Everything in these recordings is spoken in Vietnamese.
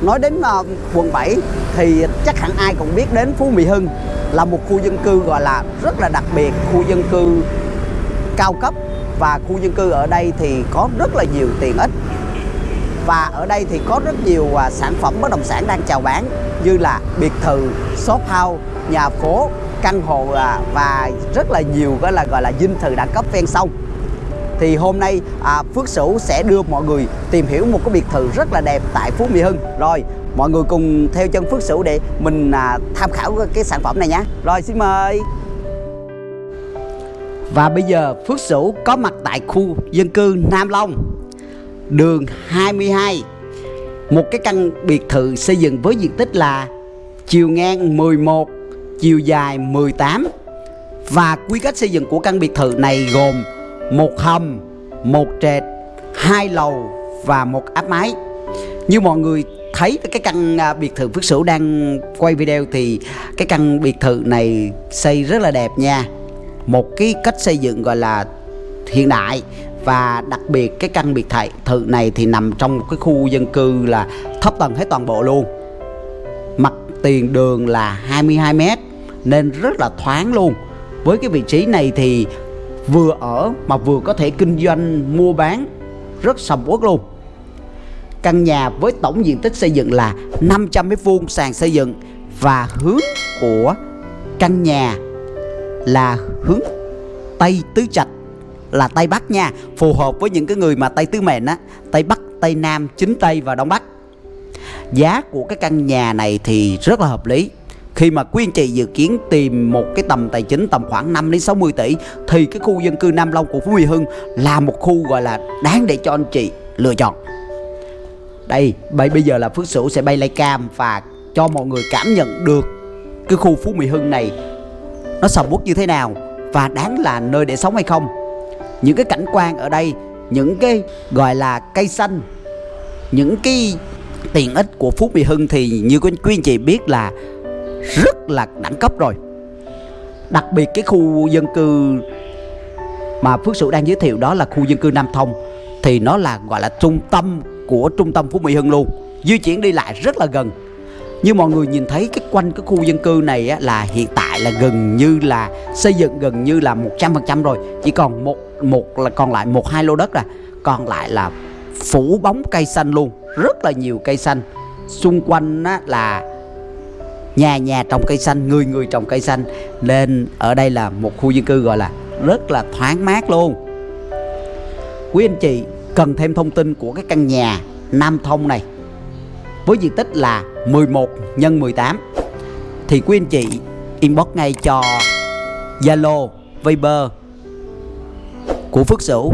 nói đến uh, quận 7 thì chắc hẳn ai cũng biết đến Phú Mỹ Hưng là một khu dân cư gọi là rất là đặc biệt, khu dân cư cao cấp và khu dân cư ở đây thì có rất là nhiều tiện ích. Và ở đây thì có rất nhiều uh, sản phẩm bất động sản đang chào bán như là biệt thự, shop house, nhà phố, căn hộ uh, và rất là nhiều gọi là gọi là dinh thự đẳng cấp ven sông thì hôm nay à, Phước Sửu sẽ đưa mọi người tìm hiểu một cái biệt thự rất là đẹp tại Phú Mỹ Hưng. Rồi mọi người cùng theo chân Phước Sửu để mình à, tham khảo cái sản phẩm này nhé. Rồi xin mời. Và bây giờ Phước Sửu có mặt tại khu dân cư Nam Long đường 22 một cái căn biệt thự xây dựng với diện tích là chiều ngang 11 chiều dài 18 và quy cách xây dựng của căn biệt thự này gồm một hầm, một trệt, hai lầu và một áp mái. Như mọi người thấy cái căn à, biệt thự Phước Sửu đang quay video thì cái căn biệt thự này xây rất là đẹp nha. Một cái cách xây dựng gọi là hiện đại và đặc biệt cái căn biệt thự này thì nằm trong một cái khu dân cư là thấp tầng hết toàn bộ luôn. Mặt tiền đường là 22 m nên rất là thoáng luôn. Với cái vị trí này thì vừa ở mà vừa có thể kinh doanh mua bán rất sầm uất luôn. Căn nhà với tổng diện tích xây dựng là 500 mét vuông sàn xây dựng và hướng của căn nhà là hướng Tây Tứ Trạch là Tây Bắc nha phù hợp với những cái người mà Tây Tứ Mệnh á Tây Bắc, Tây Nam, Chính Tây và Đông Bắc. Giá của cái căn nhà này thì rất là hợp lý khi mà quý anh chị dự kiến tìm một cái tầm tài chính tầm khoảng 5 đến 60 tỷ thì cái khu dân cư Nam Long của Phú Mỹ Hưng là một khu gọi là đáng để cho anh chị lựa chọn. Đây, bây giờ là Phước Sửu sẽ bay lay cam và cho mọi người cảm nhận được cái khu Phú Mỹ Hưng này nó sầm uất như thế nào và đáng là nơi để sống hay không. Những cái cảnh quan ở đây, những cái gọi là cây xanh, những cái tiện ích của Phú Mỹ Hưng thì như quý anh chị biết là rất là đẳng cấp rồi. Đặc biệt cái khu dân cư mà Phước Sự đang giới thiệu đó là khu dân cư Nam Thông Thì nó là gọi là trung tâm của trung tâm Phú Mỹ Hưng luôn. Di chuyển đi lại rất là gần. Như mọi người nhìn thấy cái quanh cái khu dân cư này á, là hiện tại là gần như là xây dựng gần như là 100% rồi. Chỉ còn một một là còn lại một hai lô đất à. Còn lại là phủ bóng cây xanh luôn. Rất là nhiều cây xanh. Xung quanh á, là nhà nhà trồng cây xanh, người người trồng cây xanh. Nên ở đây là một khu dân cư gọi là rất là thoáng mát luôn. Quý anh chị cần thêm thông tin của cái căn nhà Nam Thông này, với diện tích là 11 x 18 thì quý anh chị inbox ngay cho Zalo, Viber của Phước Sửu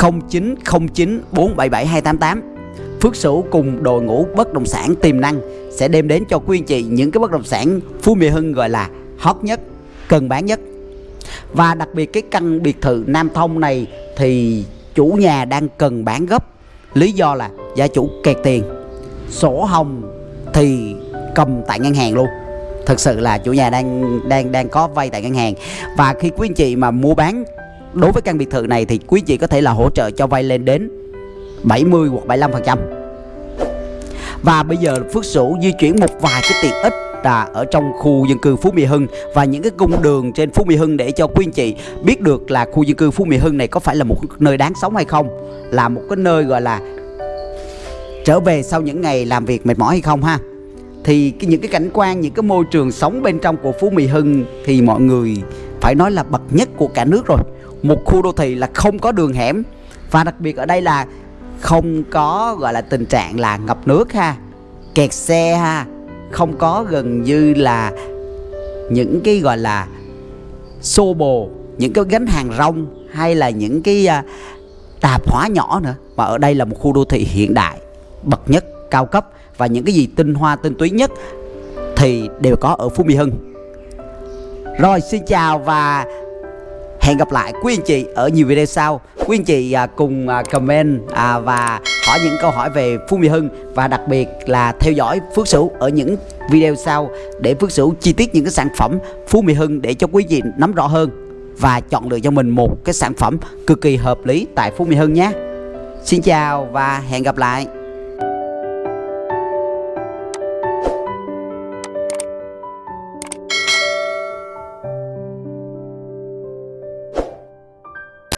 0909 477 288 Phước Sửu cùng đội ngũ bất động sản tiềm năng sẽ đem đến cho quý anh chị những cái bất động sản Phú Mỹ Hưng gọi là hot nhất, cần bán nhất. Và đặc biệt cái căn biệt thự Nam Thông này thì chủ nhà đang cần bán gấp. Lý do là gia chủ kẹt tiền. Sổ hồng thì cầm tại ngân hàng luôn. Thực sự là chủ nhà đang đang đang có vay tại ngân hàng. Và khi quý anh chị mà mua bán đối với căn biệt thự này thì quý anh chị có thể là hỗ trợ cho vay lên đến 70 hoặc 75% và bây giờ Phước Sửu di chuyển một vài cái tiện ích là ở trong khu dân cư Phú Mỹ Hưng và những cái cung đường trên Phú Mỹ Hưng để cho quý anh chị biết được là khu dân cư Phú Mỹ Hưng này có phải là một nơi đáng sống hay không? Là một cái nơi gọi là trở về sau những ngày làm việc mệt mỏi hay không ha? Thì cái, những cái cảnh quan những cái môi trường sống bên trong của Phú Mỹ Hưng thì mọi người phải nói là bậc nhất của cả nước rồi. Một khu đô thị là không có đường hẻm. Và đặc biệt ở đây là không có, gọi là, tình trạng là ngập nước ha, kẹt xe ha, không có gần như là những cái, gọi là, xô bồ, những cái gánh hàng rong hay là những cái à, tạp hóa nhỏ nữa. Mà ở đây là một khu đô thị hiện đại, bậc nhất, cao cấp và những cái gì tinh hoa, tinh túy nhất thì đều có ở Phú Mỹ Hưng. Rồi, xin chào và Hẹn gặp lại quý anh chị ở nhiều video sau. Quý anh chị à, cùng à, comment à, và hỏi những câu hỏi về Phú Mỹ Hưng Và đặc biệt là theo dõi Phước Sửu ở những video sau Để Phước Sửu chi tiết những cái sản phẩm Phú Mỹ Hưng để cho quý anh chị nắm rõ hơn Và chọn lựa cho mình một cái sản phẩm cực kỳ hợp lý tại Phú Mỹ Hưng nhé. Xin chào và hẹn gặp lại.